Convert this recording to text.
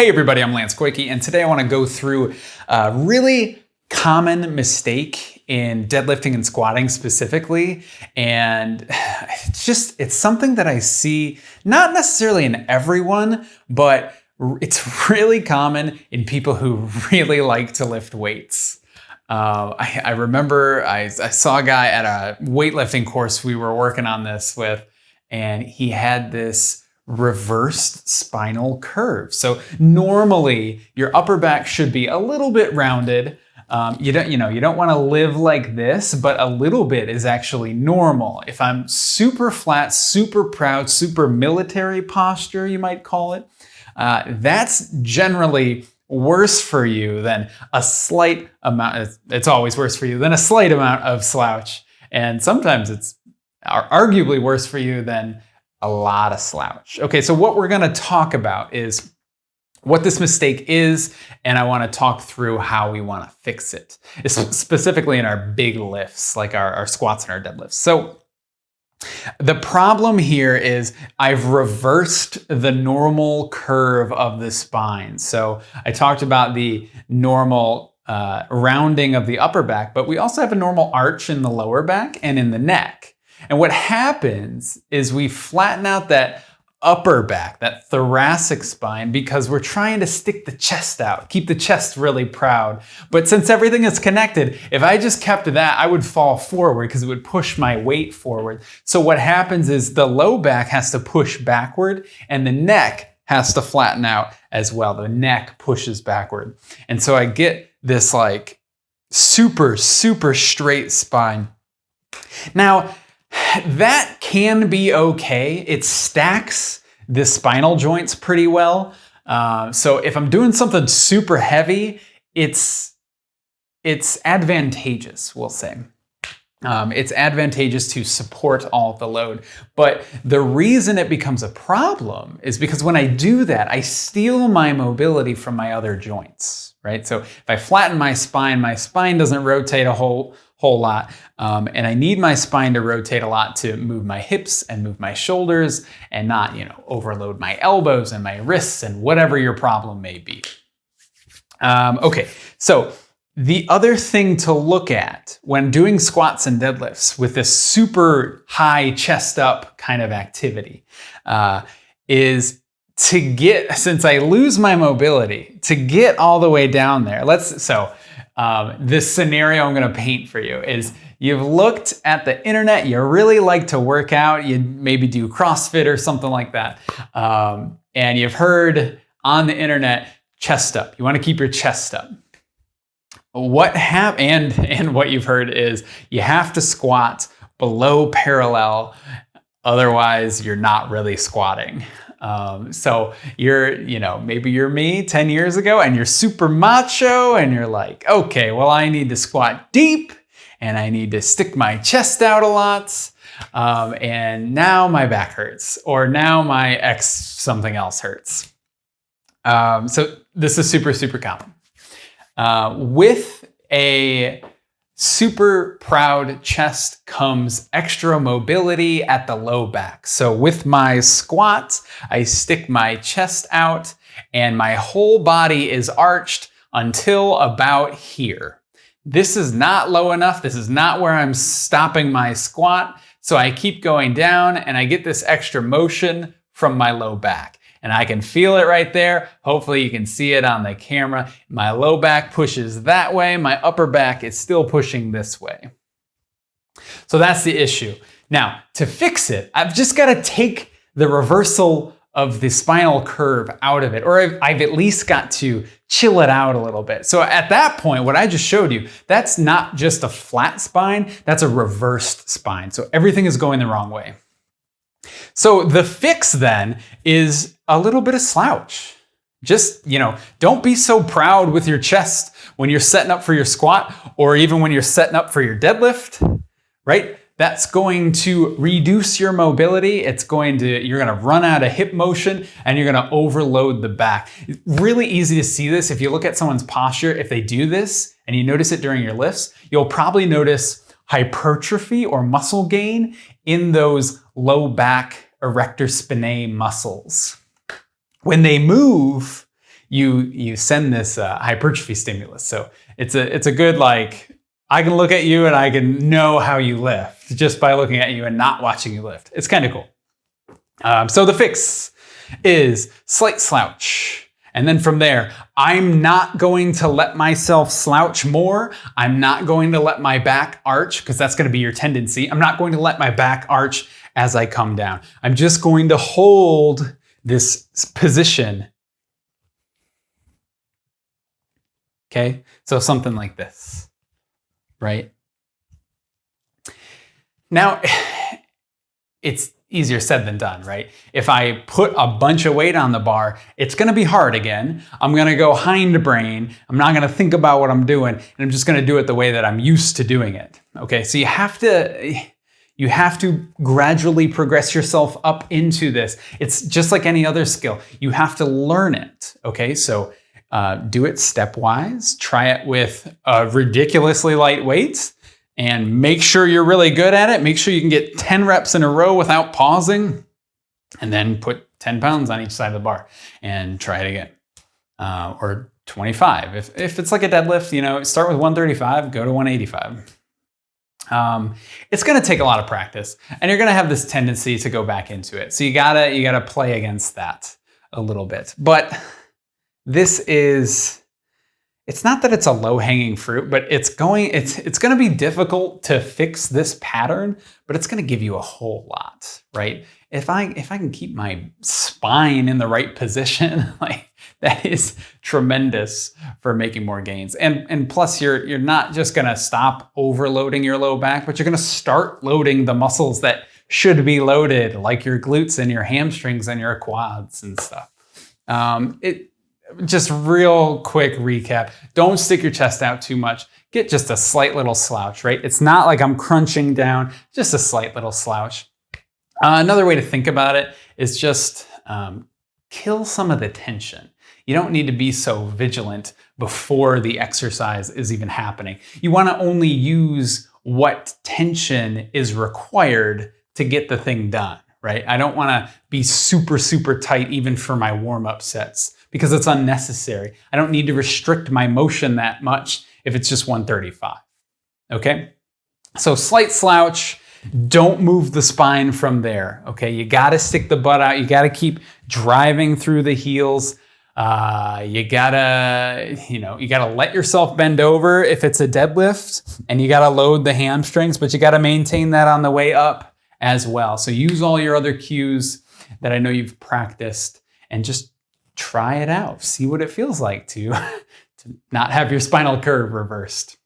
Hey everybody, I'm Lance Goyke, and today I want to go through a really common mistake in deadlifting and squatting specifically. And it's just, it's something that I see not necessarily in everyone, but it's really common in people who really like to lift weights. Uh, I, I, remember I, I saw a guy at a weightlifting course we were working on this with, and he had this reversed spinal curve. So normally your upper back should be a little bit rounded. Um, you don't, you know, you don't want to live like this, but a little bit is actually normal. If I'm super flat, super proud, super military posture, you might call it, uh, that's generally worse for you than a slight amount. It's always worse for you than a slight amount of slouch. And sometimes it's arguably worse for you than a lot of slouch. Okay, so what we're gonna talk about is what this mistake is, and I wanna talk through how we wanna fix it, it's specifically in our big lifts, like our, our squats and our deadlifts. So the problem here is I've reversed the normal curve of the spine. So I talked about the normal uh, rounding of the upper back, but we also have a normal arch in the lower back and in the neck. And what happens is we flatten out that upper back, that thoracic spine, because we're trying to stick the chest out, keep the chest really proud. But since everything is connected, if I just kept that, I would fall forward because it would push my weight forward. So what happens is the low back has to push backward and the neck has to flatten out as well. The neck pushes backward. And so I get this like super, super straight spine. Now, that can be okay. It stacks the spinal joints pretty well. Uh, so if I'm doing something super heavy, it's, it's advantageous, we'll say. Um, it's advantageous to support all the load. But the reason it becomes a problem is because when I do that, I steal my mobility from my other joints, right? So if I flatten my spine, my spine doesn't rotate a whole, whole lot. Um, and I need my spine to rotate a lot to move my hips and move my shoulders and not, you know, overload my elbows and my wrists and whatever your problem may be. Um, okay, so the other thing to look at when doing squats and deadlifts with this super high chest up kind of activity uh, is to get, since I lose my mobility, to get all the way down there. Let's, so um, this scenario I'm gonna paint for you is you've looked at the internet, you really like to work out, you maybe do CrossFit or something like that, um, and you've heard on the internet, chest up. You wanna keep your chest up. What hap and, and what you've heard is you have to squat below parallel, otherwise you're not really squatting. Um, so you're, you know, maybe you're me 10 years ago and you're super macho and you're like, okay, well, I need to squat deep and I need to stick my chest out a lot. Um, and now my back hurts or now my X something else hurts. Um, so this is super, super common. Uh, with a super proud chest comes extra mobility at the low back. So with my squat, I stick my chest out and my whole body is arched until about here. This is not low enough. This is not where I'm stopping my squat. So I keep going down and I get this extra motion from my low back and I can feel it right there. Hopefully you can see it on the camera. My low back pushes that way. My upper back is still pushing this way. So that's the issue. Now, to fix it, I've just got to take the reversal of the spinal curve out of it, or I've, I've, at least got to chill it out a little bit. So at that point, what I just showed you, that's not just a flat spine, that's a reversed spine. So everything is going the wrong way. So the fix then is a little bit of slouch. Just, you know, don't be so proud with your chest when you're setting up for your squat or even when you're setting up for your deadlift, right? That's going to reduce your mobility. It's going to, you're gonna run out of hip motion and you're gonna overload the back. It's really easy to see this. If you look at someone's posture, if they do this and you notice it during your lifts, you'll probably notice hypertrophy or muscle gain in those low back erector spinae muscles. When they move, you you send this uh, hypertrophy stimulus. So it's a it's a good like I can look at you and I can know how you lift just by looking at you and not watching you lift. It's kind of cool. Um, so the fix is slight slouch. And then from there, I'm not going to let myself slouch more. I'm not going to let my back arch because that's going to be your tendency. I'm not going to let my back arch as I come down. I'm just going to hold this position. Okay, so something like this, right? Now, it's easier said than done, right? If I put a bunch of weight on the bar, it's gonna be hard again. I'm gonna go hindbrain. I'm not gonna think about what I'm doing, and I'm just gonna do it the way that I'm used to doing it. Okay, so you have to, you have to gradually progress yourself up into this. It's just like any other skill. You have to learn it, okay? So uh, do it stepwise. Try it with uh, ridiculously light weights and make sure you're really good at it. Make sure you can get 10 reps in a row without pausing and then put 10 pounds on each side of the bar and try it again. Uh, or 25. If, if it's like a deadlift, you know, start with 135, go to 185. Um, it's going to take a lot of practice and you're going to have this tendency to go back into it. So you gotta, you gotta play against that a little bit. But this is, it's not that it's a low-hanging fruit, but it's going it's it's going to be difficult to fix this pattern, but it's going to give you a whole lot, right? If I if I can keep my spine in the right position, like that is tremendous for making more gains. And and plus you're you're not just going to stop overloading your low back, but you're going to start loading the muscles that should be loaded, like your glutes and your hamstrings and your quads and stuff. Um, it just real quick recap. Don't stick your chest out too much. Get just a slight little slouch, right? It's not like I'm crunching down, just a slight little slouch. Uh, another way to think about it is just um, kill some of the tension. You don't need to be so vigilant before the exercise is even happening. You want to only use what tension is required to get the thing done, right? I don't want to be super, super tight even for my warm-up sets because it's unnecessary. I don't need to restrict my motion that much if it's just 135, okay? So slight slouch, don't move the spine from there, okay? You gotta stick the butt out, you gotta keep driving through the heels. Uh, you gotta, you know, you gotta let yourself bend over if it's a deadlift and you gotta load the hamstrings, but you gotta maintain that on the way up as well. So use all your other cues that I know you've practiced and just try it out. See what it feels like to, to not have your spinal curve reversed.